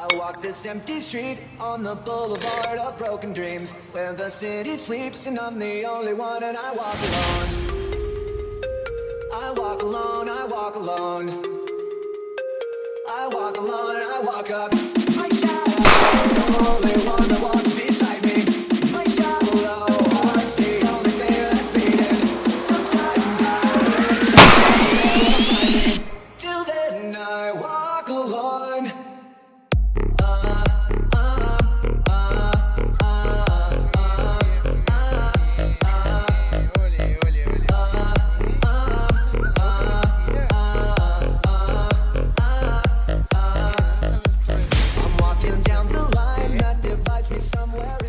I walk this empty street on the boulevard of broken dreams Where the city sleeps and I'm the only one and I walk alone. I walk alone, I walk alone. I walk alone and I walk up. My shadow, one beside me. Heart's beating. Sometimes I Till then I walk alone? It's somewhere